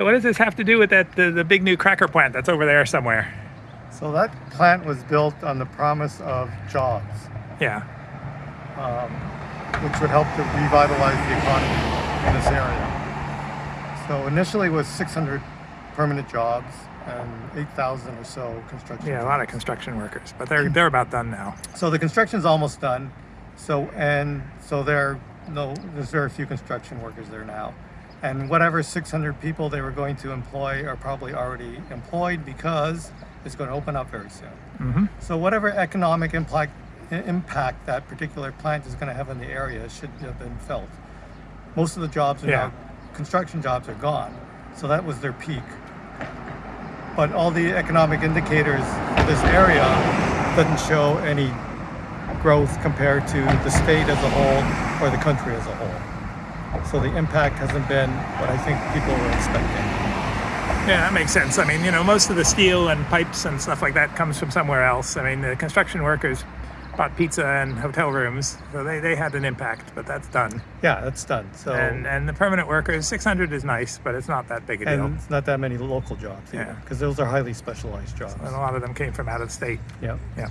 What does this have to do with that the, the big new cracker plant that's over there somewhere? So that plant was built on the promise of jobs, Yeah. um, which would help to revitalize the economy in this area. So initially it was 600 permanent jobs and 8,000 or so construction. Yeah, a lot of construction workers, but they're they're about done now. So the construction's almost done. So and so there no there's very few construction workers there now. And whatever 600 people they were going to employ are probably already employed because it's going to open up very soon. hmm So whatever economic impact impact that particular plant is going to have in the area should have been felt. Most of the jobs are Yeah. now construction jobs are gone, so that was their peak. But all the economic indicators for this area doesn't show any growth compared to the state as a whole or the country as a whole. So the impact hasn't been what I think people were expecting. Yeah, that makes sense. I mean, you know, most of the steel and pipes and stuff like that comes from somewhere else. I mean, the construction workers bought pizza and hotel rooms, so they, they had an impact, but that's done. Yeah, that's done. So And and the permanent workers, 600 is nice, but it's not that big a deal. and it's not that many local jobs either, Yeah. because those are highly specialized jobs. And a lot of them came from out of state. Yeah. Yeah.